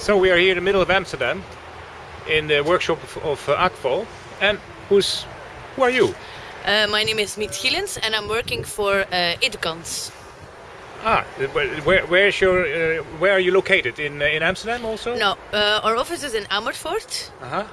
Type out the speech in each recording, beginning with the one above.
So we are here in the middle of Amsterdam in the workshop of, of uh, Akvo. And who's who are you? Uh, my name is Miet Gielens and I'm working for uh. Ah, where, where is your uh, where are you located in uh, in Amsterdam also? No, uh, our office is in Amersfoort. Uh-huh.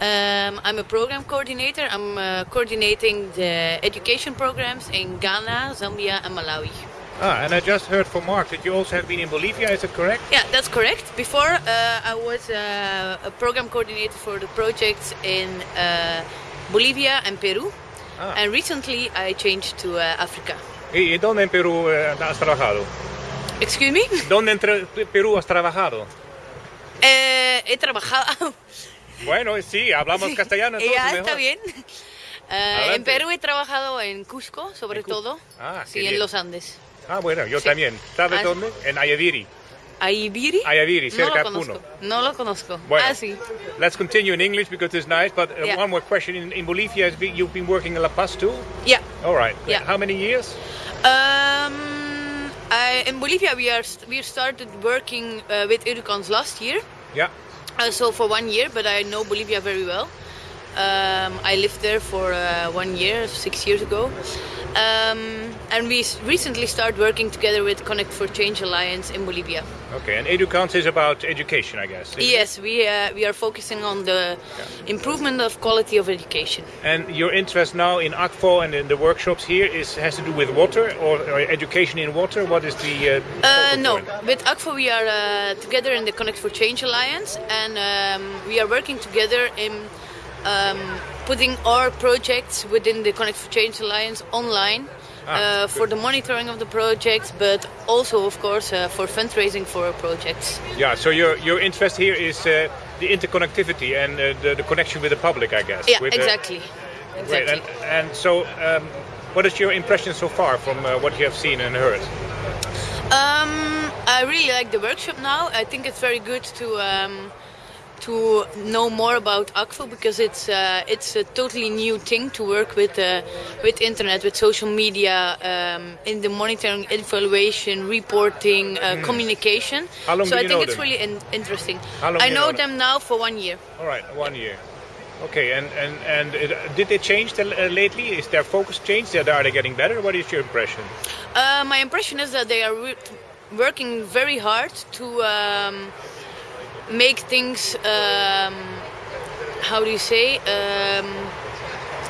Um, I'm a program coordinator. I'm uh, coordinating the education programs in Ghana, Zambia, and Malawi. Ah, and I just heard from Mark that you also have been in Bolivia. Is that correct? Yeah, that's correct. Before uh, I was uh, a program coordinator for the projects in uh, Bolivia and Peru, Ah. and recently I changed to uh, Africa. ¿Y dónde en Perú eh, has trabajado? Excuse me. ¿Dónde en Perú has trabajado? Eh, he trabajado. Bueno, sí, hablamos castellano. entonces, ya mejor. está bien. Adelante. en Perú he trabajado en Cusco, sobre En Cusco. todo. Ah, bien. en los Andes. Ah, bueno, yo Sí. también. ¿Sabes Ah, dónde? En Ayaviri. Ayaviri, no cerca lo de Puno. No lo conozco. Bueno, Ah, sí. let's continue in English because it's nice. But uh, Yeah. one more question: in, in Bolivia, you've been working in La Paz too. Yeah. All right. Yeah. How many years? Um, in Bolivia, we are we started working uh, with Educans last year. Yeah. Uh, so for one year, but I know Bolivia very well. Um, I lived there for uh, one year, six years ago. Um, and we recently started working together with Connect for Change Alliance in Bolivia. Okay. And Edukans is about education, I guess. Yes, we uh, we are focusing on the improvement of quality of education. And your interest now in Akvo and in the workshops here is has to do with water or, or education in water. What is the? Uh, Uh, no, point? with Akvo we are uh, together in the Connect for Change Alliance, and um, we are working together in um, putting our projects within the Connect for Change Alliance online. Ah, uh, for the monitoring of the projects, but also, of course, uh, for fundraising for our projects. Yeah. So your your interest here is uh, the interconnectivity and uh, the, the connection with the public, I guess. Yeah, with the- exactly. Exactly. And, and so, um, what is your impression so far from uh, what you have seen and heard? Um, I really like the workshop now. I think it's very good to um, to know more about Akvo because it's uh, it's a totally new thing to work with uh, with internet, with social media, um, in the monitoring, evaluation, reporting, uh, communication. Hmm. How long so do I you think know it's them? really in- interesting. How long I know know them? them now for one year. All right, one year. Okay, and and and it, did they change the, uh, lately? Is their focus changed? Are they getting better? What is your impression? Uh, my impression is that they are re- working very hard to um, make things. Um, how do you say? Um,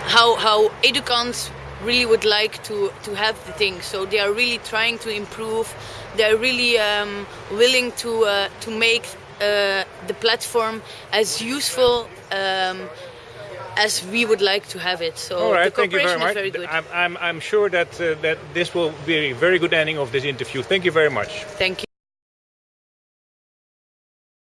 how how Edukans really would like to to have the thing So they are really trying to improve. They are really um, willing to uh, to make uh, the platform as useful. Um, as we would like to have it. So All right, the thank you very cooperation much. is very good. I'm, I'm, I'm sure that uh, that this will be a very good ending of this interview. Thank you very much. Thank you.